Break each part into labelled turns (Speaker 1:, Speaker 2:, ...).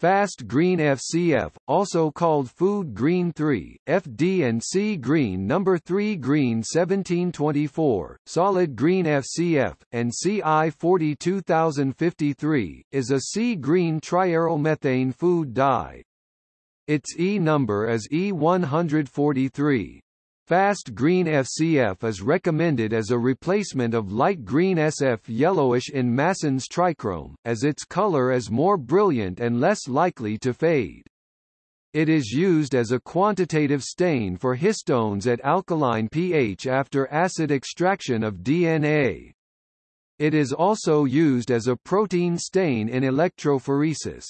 Speaker 1: Fast green FCF, also called food green 3, FD and sea green number 3 green 1724, solid green FCF, and CI 42053, is a C green triarylmethane food dye. Its E number is E143. Fast green FCF is recommended as a replacement of light green SF yellowish in Masson's trichrome, as its color is more brilliant and less likely to fade. It is used as a quantitative stain for histones at alkaline pH after acid extraction of DNA. It is also used as a protein stain in electrophoresis.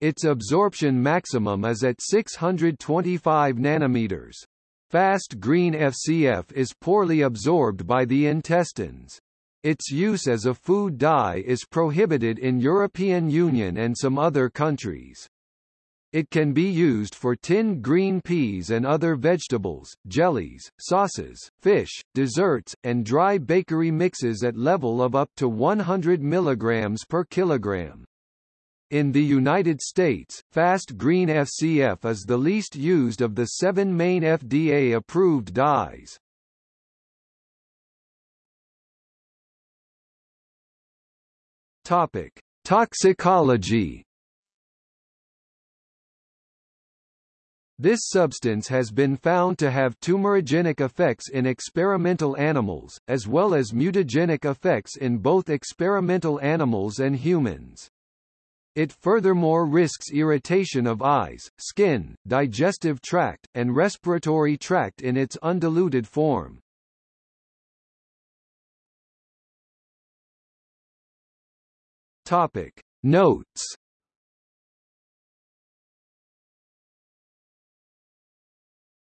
Speaker 1: Its absorption maximum is at 625 nanometers. Fast green FCF is poorly absorbed by the intestines. Its use as a food dye is prohibited in European Union and some other countries. It can be used for tinned green peas and other vegetables, jellies, sauces, fish, desserts, and dry bakery mixes at level of up to 100 mg per kilogram. In the United States, Fast Green FCF is the least used of the seven main FDA-approved dyes. Topic: Toxicology. This substance has been found to have tumorigenic effects in experimental animals, as well as mutagenic effects in both experimental animals and humans. It furthermore risks irritation of eyes, skin, digestive tract, and respiratory tract in its undiluted form. Topic Notes